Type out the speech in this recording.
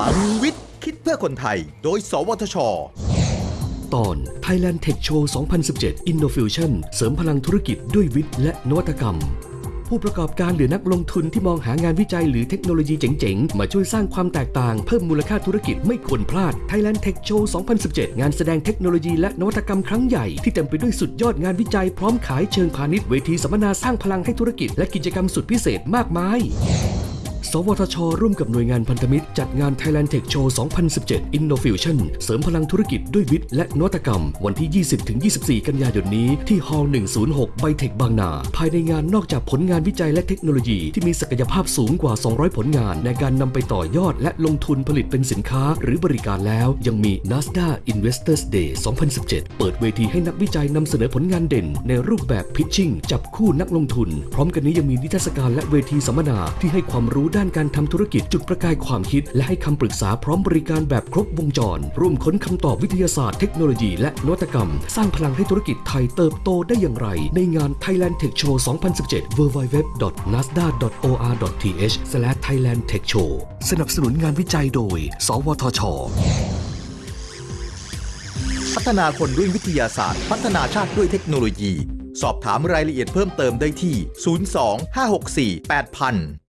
ลังวิทย์ คิดเพื่อคนไทย โดย สวทช ตอน Thailand Tech Show 2017 Innofusion เสริมพลังธุรกิจด้วยวิทย์และนวัตกรรม ผู้ประกอบการหรือนักลงทุนที่มองหางานวิจัยหรือเทคโนโลยีเจ๋งๆ มาช่วยสร้างความแตกต่างเพิ่มมูลค่าธุรกิจไม่ควรพลาด Thailand Tech Show 2017 งานแสดงเทคโนโลยีและนวัตกรรมครั้งใหญ่ที่เต็มไปด้วยสุดยอดงานวิจัยพร้อมขายเชิงพาณิชย์เวทีสัมมนาสร้างพลังให้ธุรกิจและกิจกรรมสุดพิเศษมากมาย สวทช ร่วมกับหน่วยงานพันธมิตร จัดงาน Thailand Tech Show 2017 Innofusion เสริมพลังธุรกิจด้วยวิทย์และนวัตกรรม วันที่ 20-24 กันยายนนี้ที่ Hall 106 ไบเทคบางนา ภายในงานนอกจากผลงานวิจัยและเทคโนโลยีที่มีศักยภาพสูงกว่า 200 ผลงาน ในการนำไปต่อยอดและลงทุนผลิตเป็นสินค้า หรือบริการแล้ว ยังมี NASDA Investors Day 2017 เปิดเวทีให้นักวิจัยนำเสนอผลงานเด่น ในรูปแบบ pitching จับคู่นักลงทุน พร้อมกันนี้ยังมีนิทรรศการและเวทีสัมมนาที่ให้ความรู้ด้านการทำธุรกิจจุดประกายความคิด และให้คำปรึกษาพร้อมบริการแบบครบวงจร ร่วมค้นคำตอบวิทยาศาสตร์เทคโนโลยีและนวัตกรรม สร้างพลังให้ธุรกิจไทยเติบโตได้อย่างไร ในงาน Thailand Tech Show 2017 www.nasdaq.or.th/thailand tech show สนับสนุนงานวิจัยโดย สวทช พัฒนาคนด้วยวิทยาศาสตร์ พัฒนาชาติด้วยเทคโนโลยี สอบถามรายละเอียดเพิ่มเติมได้ที่ 02 564 8000